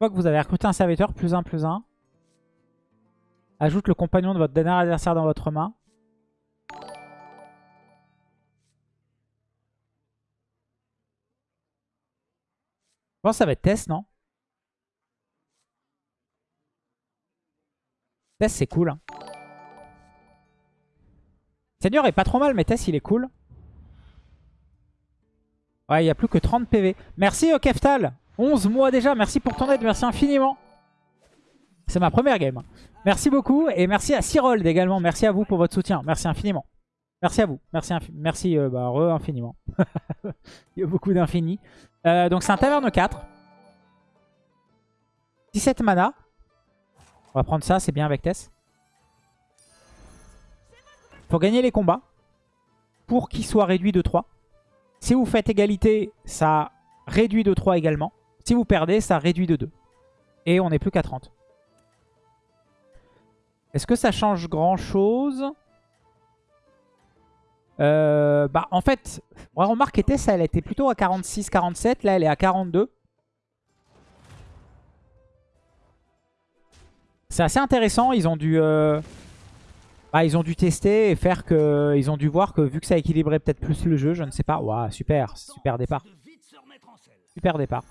fois que vous avez recruté un serviteur, plus un, plus un. Ajoute le compagnon de votre dernier adversaire dans votre main. Je pense que ça va être Tess, non? Tess, c'est cool. Hein. Seigneur est pas trop mal, mais Tess, il est cool. Ouais, il n'y a plus que 30 PV. Merci, Keftal. 11 mois déjà. Merci pour ton aide. Merci infiniment. C'est ma première game. Merci beaucoup. Et merci à Cyrold également. Merci à vous pour votre soutien. Merci infiniment. Merci à vous. Merci, merci euh, bah, infiniment. il y a beaucoup d'infini. Euh, donc c'est un taverne 4. 17 mana. On va prendre ça, c'est bien avec Tess. Faut gagner les combats. Pour qu'il soit réduit de 3. Si vous faites égalité, ça réduit de 3 également. Si vous perdez, ça réduit de 2. Et on n'est plus qu'à 30. Est-ce que ça change grand chose euh, bah, En fait, remarque que ça, elle était plutôt à 46, 47. Là, elle est à 42. C'est assez intéressant. Ils ont dû, euh, bah, ils ont dû tester et faire que, ils ont dû voir que vu que ça équilibrait peut-être plus le jeu, je ne sais pas. Waouh, super, super départ. Super départ.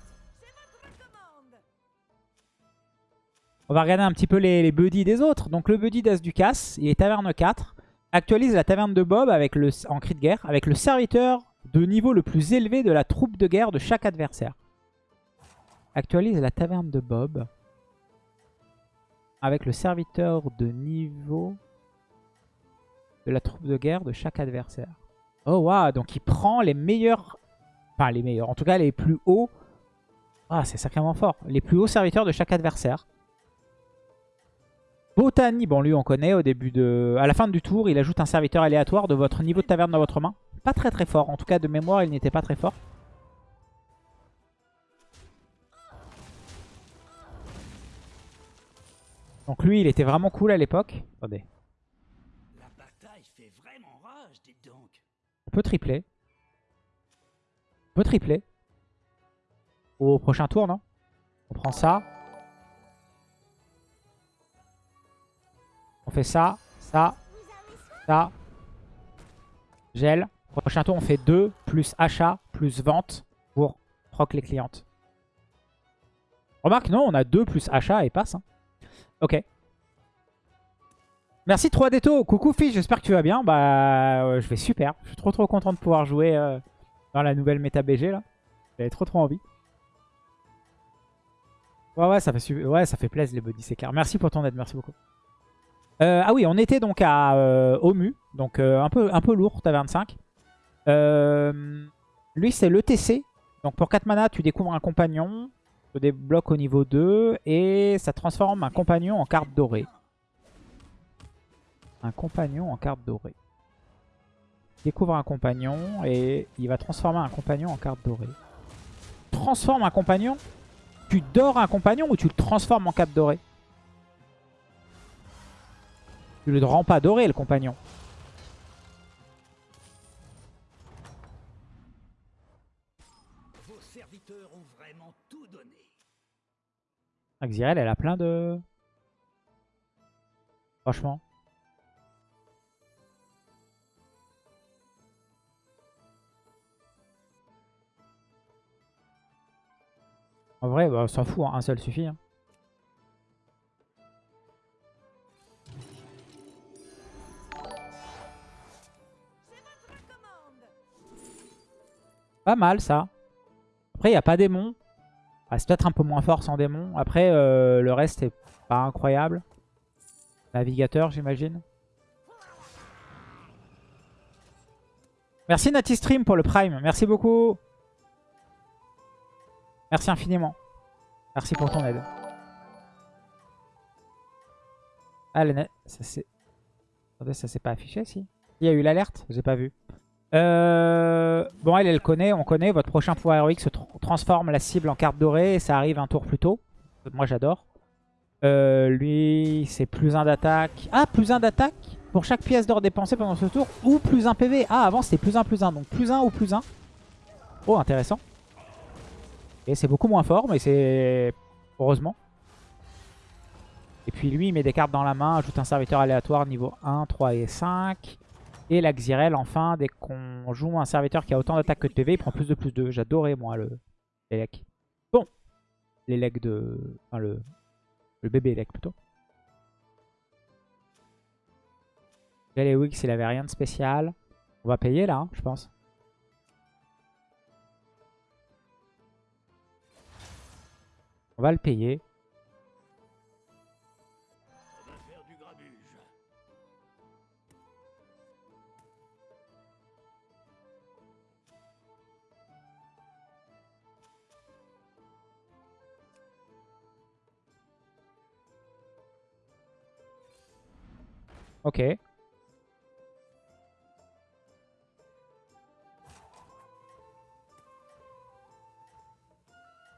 On va regarder un petit peu les, buddies des autres. Donc le buddy d'As du il est taverne 4. Actualise la taverne de Bob avec le, en cri de guerre avec le serviteur de niveau le plus élevé de la troupe de guerre de chaque adversaire. Actualise la taverne de Bob avec le serviteur de niveau de la troupe de guerre de chaque adversaire. Oh waouh, donc il prend les meilleurs, enfin les meilleurs, en tout cas les plus hauts. Ah, c'est sacrément fort. Les plus hauts serviteurs de chaque adversaire. Botany, bon lui on connaît au début de... À la fin du tour, il ajoute un serviteur aléatoire de votre niveau de taverne dans votre main. Pas très très fort, en tout cas de mémoire il n'était pas très fort. Donc lui il était vraiment cool à l'époque. Attendez. On peut tripler. On peut tripler. Au prochain tour, non? On prend ça. On fait ça, ça, ça. Gel. Prochain tour, on fait 2 plus achat plus vente pour proc les clientes. Remarque, non, on a 2 plus achat et passe. Hein. Ok. Merci 3Deto. Coucou Fish, j'espère que tu vas bien. Bah, je vais super. Je suis trop trop content de pouvoir jouer euh, dans la nouvelle méta BG là. J'avais trop trop envie. Ouais, ouais, ça fait, ouais, ça fait plaisir les buddies, c'est. Merci pour ton aide, merci beaucoup. Euh, ah oui, on était donc à euh, Omu, donc euh, un, peu, un peu lourd, t'as 25. lui, c'est l'ETC. Donc pour 4 mana, tu découvres un compagnon, tu débloques au niveau 2, et ça transforme un compagnon en carte dorée. Un compagnon en carte dorée. Découvre un compagnon, et il va transformer un compagnon en carte dorée. Transforme un compagnon? Tu dors un compagnon ou tu le transformes en carte dorée? Tu le rends pas doré, le compagnon. Vos serviteurs ont vraiment tout donné. Axirel, elle a plein de... Franchement. En vrai, bah, on s'en fout, hein. un seul suffit. Hein. Pas mal ça. Après, il n'y a pas démon. C'est peut-être un peu moins fort sans démon. Après, euh, le reste est pas incroyable. Navigateur, j'imagine. Merci Natistream pour le Prime. Merci beaucoup. Merci infiniment. Merci pour ton aide. Ah, ça s'est... ça s'est pas affiché, si Il y a eu l'alerte J'ai pas vu. Euh, bon, elle, elle connaît, on connaît. Votre prochain pouvoir héroïque se transforme la cible en carte dorée et ça arrive un tour plus tôt. Moi, j'adore. Euh, lui, c'est plus un d'attaque. Ah, plus un d'attaque pour chaque pièce d'or dépensée pendant ce tour ou plus un PV. Ah, avant, c'était plus un, plus un. Donc, plus un ou plus un. Oh, intéressant. Et c'est beaucoup moins fort, mais c'est Heureusement. Et puis lui, il met des cartes dans la main, ajoute un serviteur aléatoire niveau 1, 3 et 5. Et la Xyrel, enfin, dès qu'on joue un serviteur qui a autant d'attaque que de PV, il prend plus de plus 2. J'adorais, moi, le l'élec. Bon. L'élec de... Enfin, le... Le bébé élec, plutôt. Galewix, il avait rien de spécial. On va payer, là, hein, je pense. On va le payer. Ok.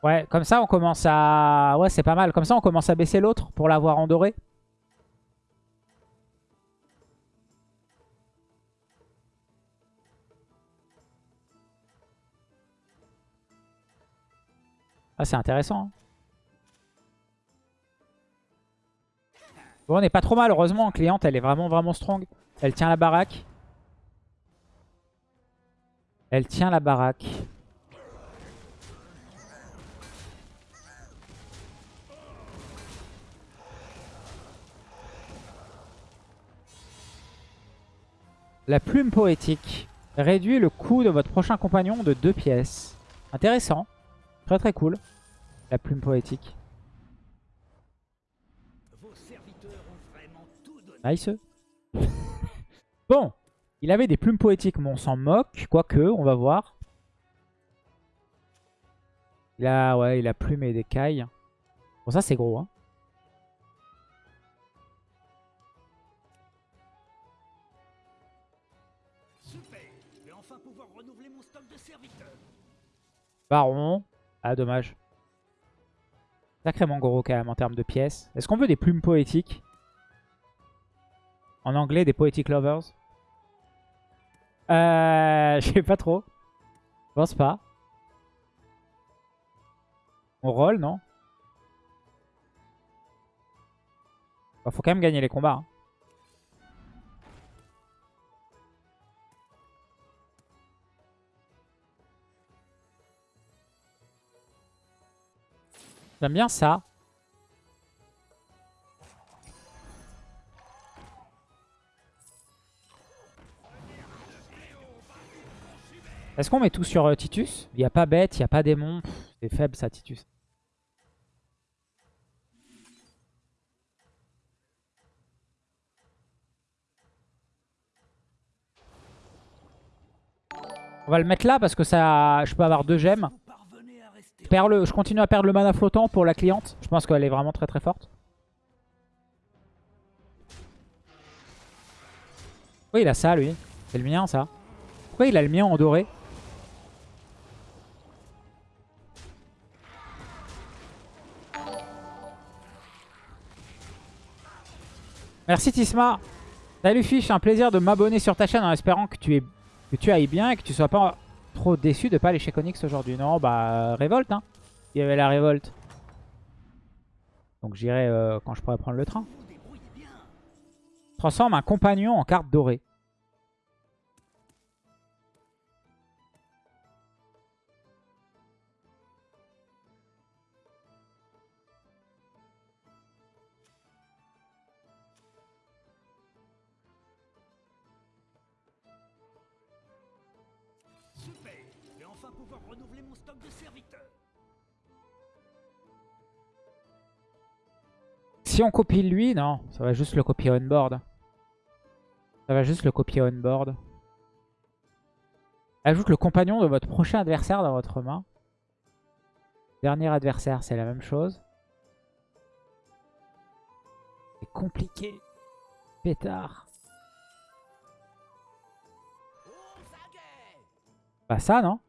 Ouais, comme ça on commence à... Ouais, c'est pas mal. Comme ça on commence à baisser l'autre pour l'avoir en doré. Ah, c'est intéressant. Hein. On n'est pas trop mal, heureusement. Cliente, elle est vraiment, vraiment strong. Elle tient la baraque. Elle tient la baraque. La plume poétique réduit le coût de votre prochain compagnon de 2 pièces. Intéressant. Très très cool. La plume poétique. Nice. bon. Il avait des plumes poétiques, mais on s'en moque. Quoique, on va voir. Il a, ouais, il a plume et des cailles. Bon, ça c'est gros. Hein. Baron. Ah, dommage. Sacrément gros quand même en termes de pièces. Est-ce qu'on veut des plumes poétiques? En anglais, des poetic lovers Euh... Je sais pas trop. Je pense pas. On roll, non? Bah, Faut quand même gagner les combats. Hein. J'aime bien ça. Est-ce qu'on met tout sur euh, Titus? Il n'y a pas bête, il n'y a pas démon. C'est faible ça, Titus. On va le mettre là parce que ça, je peux avoir deux gemmes je continue à perdre le mana flottant pour la cliente. Je pense qu'elle est vraiment très très forte. Pourquoi il a ça lui? C'est le mien ça. Pourquoi il a le mien en doré? Merci Tisma. Salut Fiche, un plaisir de m'abonner sur ta chaîne en espérant que tu, es, que tu ailles bien et que tu sois pas trop déçu de pas aller chez Konix aujourd'hui. Non, bah, révolte, hein. Il y avait la révolte. Donc j'irai euh, quand je pourrai prendre le train. Transforme un compagnon en carte dorée. Si on copie lui, non, ça va juste le copier on board. Ça va juste le copier on board. Ajoute le compagnon de votre prochain adversaire dans votre main. Dernier adversaire, c'est la même chose. C'est compliqué. Pétard. Bah ça, non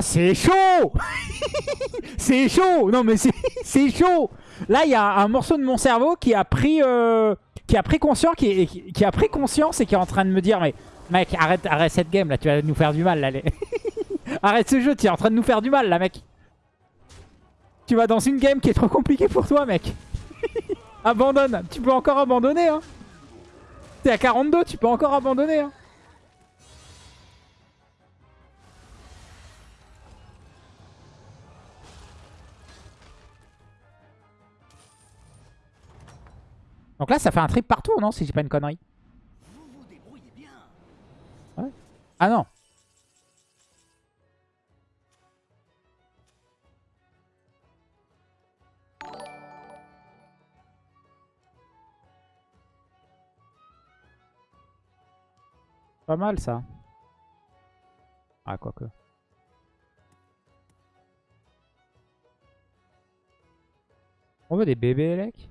C'est chaud C'est chaud Non mais c'est chaud Là, il y a un morceau de mon cerveau qui a pris, euh, qui a pris conscience, a pris conscience et qui est en train de me dire, mais mec, arrête, arrête cette game là, tu vas nous faire du mal là. arrête ce jeu, tu es en train de nous faire du mal là, mec. Tu vas dans une game qui est trop compliquée pour toi, mec. Abandonne. Tu peux encore abandonner, hein. T'es à 42, tu peux encore abandonner, hein. Donc là, ça fait un trip partout, non Si j'ai pas une connerie. Ah non. Pas mal ça. Ah, quoique. On veut des bébés, Elec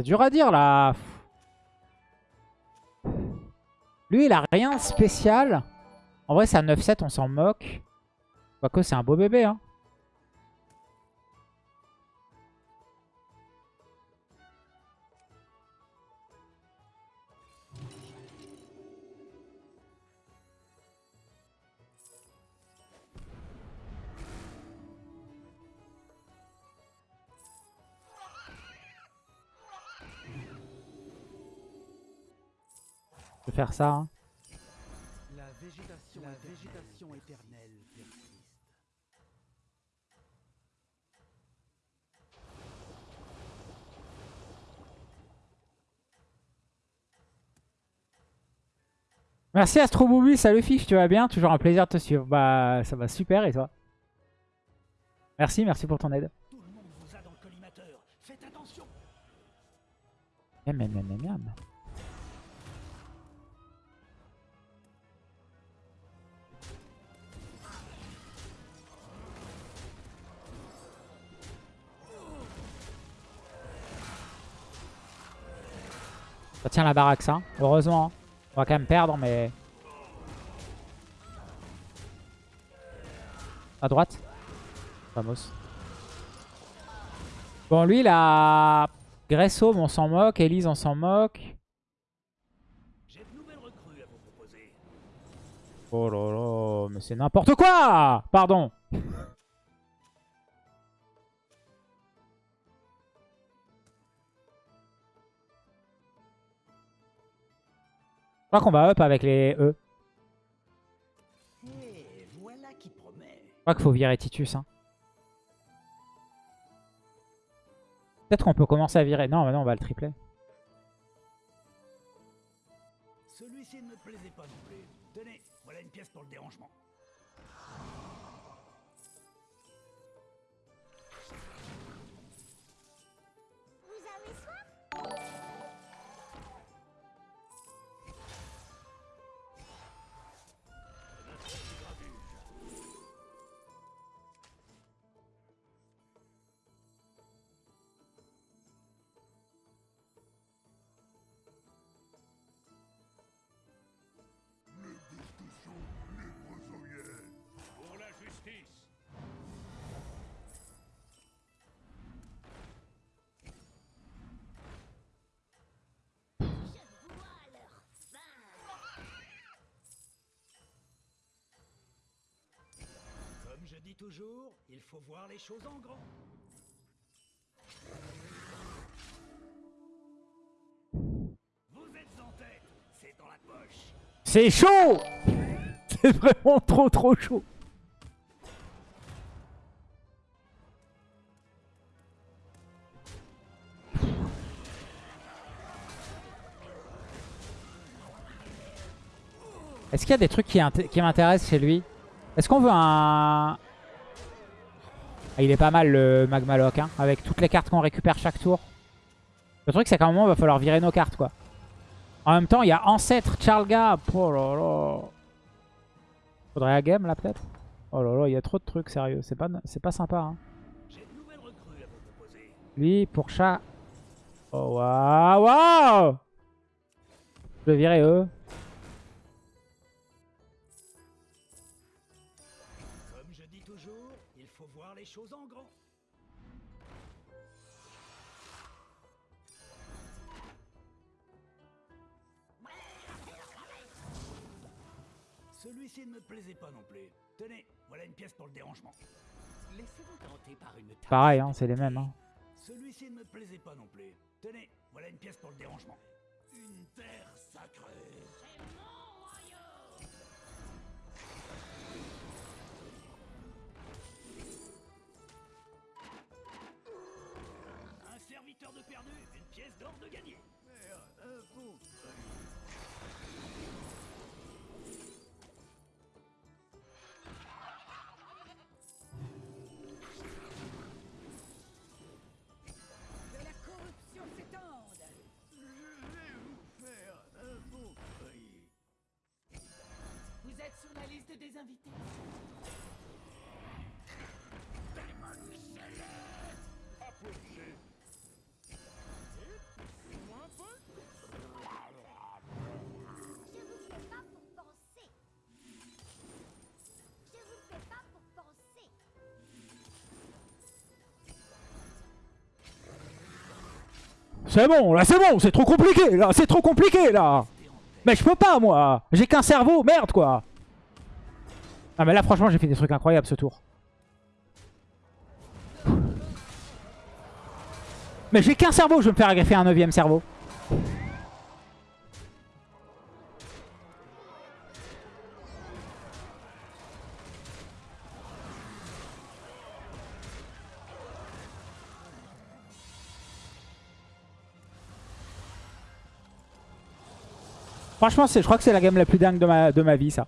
C'est dur à dire là. Lui, il a rien de spécial. En vrai, c'est un 9-7, on s'en moque. Quoique, c'est un beau bébé. Hein. Faire ça. Hein. La végétation, la végétation éternelle persiste. Merci Astro Booby, salut Fif, tu vas bien? Toujours un plaisir de te suivre. Bah ça va super et toi? Merci, merci pour ton aide. Tout le monde vous a dans le collimateur. Faites attention. Miam, miam, miam, miam. Tient la baraque, ça. Heureusement. Hein. On va quand même perdre, mais... À droite. Vamos. Bon, lui, il a... Gresso, on s'en moque. Elise, on s'en moque. Oh là là, mais c'est n'importe quoi Pardon Je crois qu'on va up avec les E. Je crois qu'il faut virer Titus. Hein. Peut-être qu'on peut commencer à virer. Non, mais non, on va le tripler. Celui-ci ne me plaisait pas non plus. Tenez, voilà une pièce pour le dérangement. Dis toujours, il faut voir les choses en grand. Vous êtes en tête, c'est dans la poche. C'est chaud C'est vraiment trop trop chaud. Est-ce qu'il y a des trucs qui, qui m'intéressent chez lui? Est-ce qu'on veut un, ah, il est pas mal le Magmaloc, hein, avec toutes les cartes qu'on récupère chaque tour. Le truc, c'est qu'à un moment, il va falloir virer nos cartes, quoi. En même temps, il y a Ancêtre, Charlga. Oh là. Faudrait la game, là, peut-être? Oh là là, il y a trop de trucs, sérieux. C'est pas, pas sympa, hein. Lui, pour chat. Oh, waouh Je vais virer eux. Celui-ci ne me plaisait pas non plus. Tenez, voilà une pièce pour le dérangement. Laissez-vous tenter par une. Pareil, hein, c'est les mêmes. Hein. Celui-ci ne me plaisait pas non plus. Tenez, voilà une pièce pour le dérangement. Une terre sacrée. Un serviteur de perdu, une pièce d'or de gagné. C'est bon, là c'est bon, c'est trop compliqué, là, c'est trop compliqué, là Mais je peux pas, moi J'ai qu'un cerveau, merde, quoi Ah mais là, franchement, j'ai fait des trucs incroyables, ce tour. Mais j'ai qu'un cerveau, je vais me faire agraffer un neuvième cerveau. Franchement, c'est- je crois que c'est la game la plus dingue de ma, de ma vie, ça.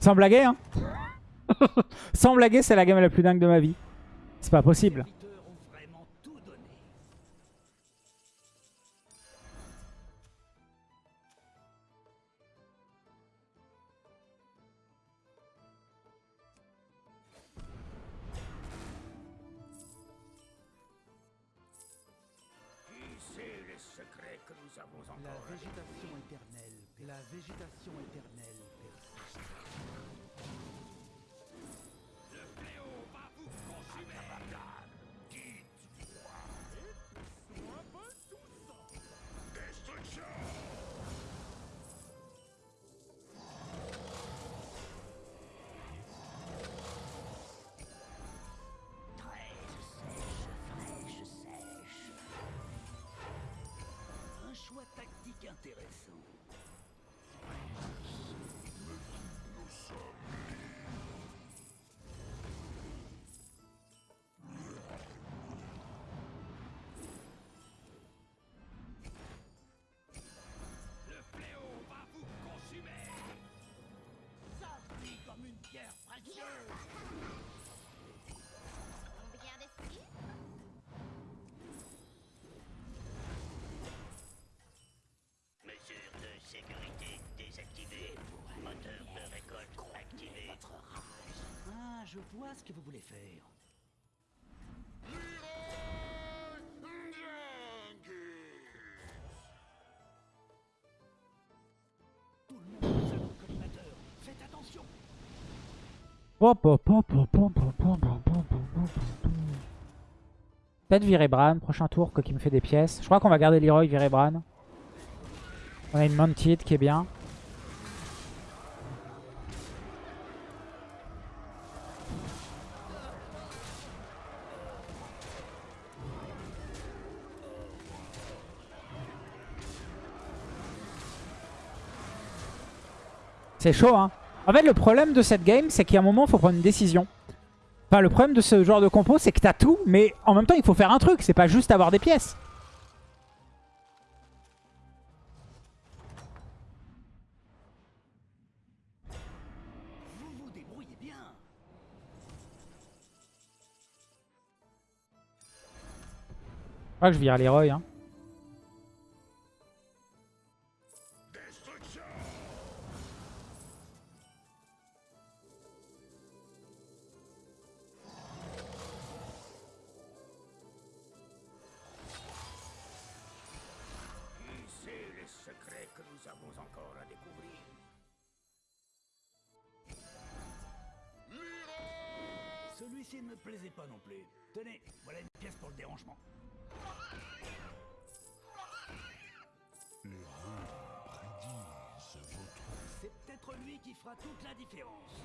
Sans blaguer, hein Sans blaguer, c'est la game la plus dingue de ma vie. C'est pas possible. truc intéressant. vois ce que vous voulez faire. Peut-être virer Bran, prochain tour, quoi qui me fait des pièces. Je crois qu'on va garder Leroy, virer Bran. On a une Mounted qui est bien. C'est chaud, hein. En fait, le problème de cette game, c'est qu'il y a un moment, il faut prendre une décision. Enfin, le problème de ce genre de compo, c'est que t'as tout, mais en même temps, il faut faire un truc. C'est pas juste avoir des pièces. Je crois que je vire Leroy. Hein. Que nous avons encore à découvrir. Celui-ci ne me plaisait pas non plus. Tenez, voilà une pièce pour le dérangement. C'est peut-être lui qui fera toute la différence.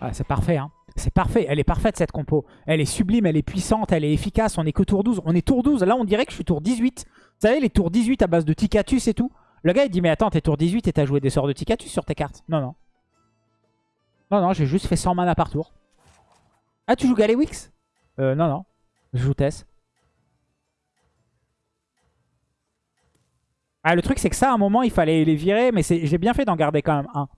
Ah, c'est parfait, hein. C'est parfait. Elle est parfaite, cette compo. Elle est sublime, elle est puissante, elle est efficace. On est que tour 12. On est tour 12. Là, on dirait que je suis tour 18. Vous savez, les tours 18 à base de Ticatus et tout. Le gars, il dit, mais attends, t'es tour 18 et t'as joué des sorts de Ticatus sur tes cartes. Non, non. Non, non, j'ai juste fait 100 mana par tour. Ah, tu joues Galewix? Euh, non, non. Je joue Tess. Ah, le truc, c'est que ça, à un moment, il fallait les virer, mais j'ai bien fait d'en garder quand même un.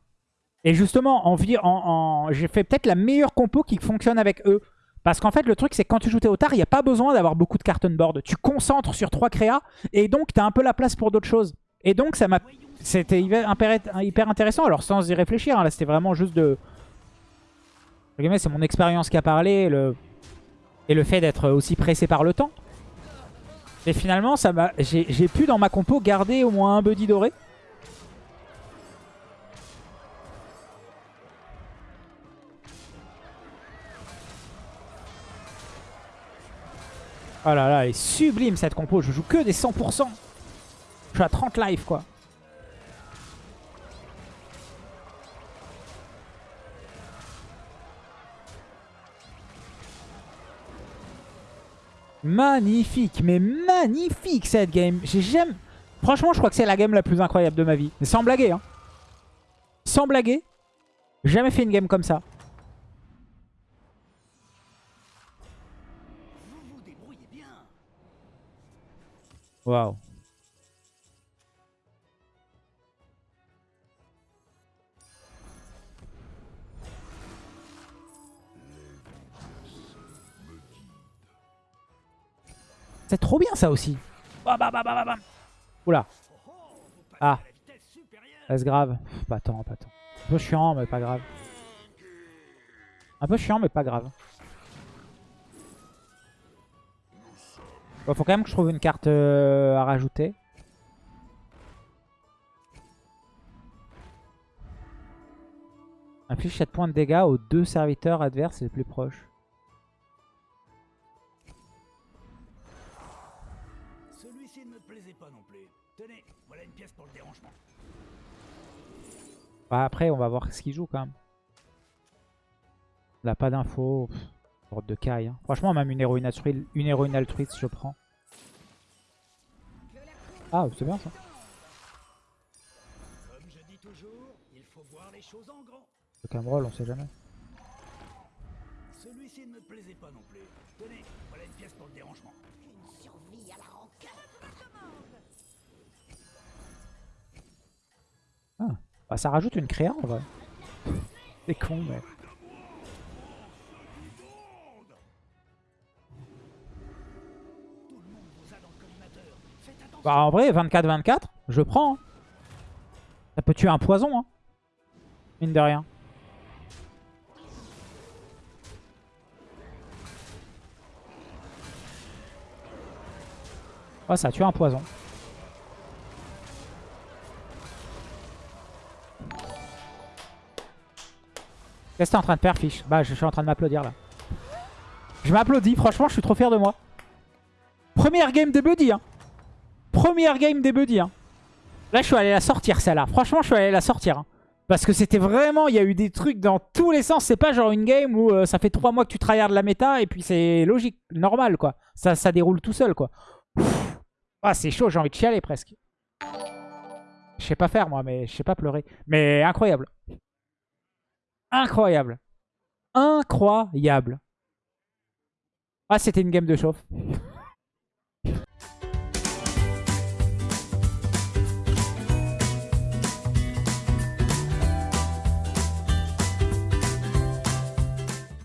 Et justement, en, en, j'ai fait peut-être la meilleure compo qui fonctionne avec eux. Parce qu'en fait, le truc, c'est quand tu joues Théotard, il n'y a pas besoin d'avoir beaucoup de carton board. Tu concentres sur trois créas, et donc tu as un peu la place pour d'autres choses. Et donc, ça m'a... C'était hyper, intéressant. Alors, sans y réfléchir, hein, là, c'était vraiment juste de... C'est mon expérience qui a parlé, et le, et le fait d'être aussi pressé par le temps. Et finalement, j'ai pu dans ma compo garder au moins un buddy doré. Oh là là, elle est sublime cette compo. Je joue que des 100%. Je suis à 30 live quoi. Magnifique, mais magnifique cette game. J'ai jamais... Franchement, je crois que c'est la game la plus incroyable de ma vie. Sans blaguer, hein. Sans blaguer. Jamais fait une game comme ça. Waouh. C'est trop bien ça aussi. Bam. Oula. Ah. Est-ce grave Pas tant, pas tant. Un peu chiant, mais pas grave. Un peu chiant, mais pas grave. Bon, faut quand même que je trouve une carte euh, à rajouter. Inflige 7 points de dégâts aux deux serviteurs adverses les plus proches. Celui-ci ne me plaisait pas non plus. Tenez, voilà une pièce pour le dérangement. Bah, après, on va voir ce qu'il joue quand même. On n'a pas d'infos. Sorte de caille. hein. Franchement, même une héroïne, altruiste, une héroïne altruiste, je prends. Ah, c'est bien ça. Comme je dis toujours, il faut voir les choses en grand. Le Cameroll, on sait jamais. Celui-ci ne me plaisait pas non plus. Tenez, voilà une pièce pour le dérangement. Une survie à la rancœur. Bah, ça rajoute une créa en vrai. C'est con, mais. Bah, en vrai, 24-24, je prends. hein. Ça peut tuer un poison, hein. Mine de rien. Ouais, ça tue un poison. Qu'est-ce que t'es en train de faire, Fiche Bah, je suis en train de m'applaudir, là. Je m'applaudis, franchement, je suis trop fier de moi. Première game des buddy, hein. Première game des buddy, hein. Là, je suis allé la sortir, celle-là. Franchement, je suis allé la sortir. hein. Parce que c'était vraiment... Il y a eu des trucs dans tous les sens. C'est pas genre une game où euh, ça fait 3 mois que tu tryhardes la méta et puis c'est logique, normal, quoi. Ça, déroule tout seul, quoi. Ah, c'est chaud, j'ai envie de chialer, presque. Je sais pas faire, moi, mais je sais pas pleurer. Mais incroyable. Incroyable. Incroyable. Ah, c'était une game de chauffe.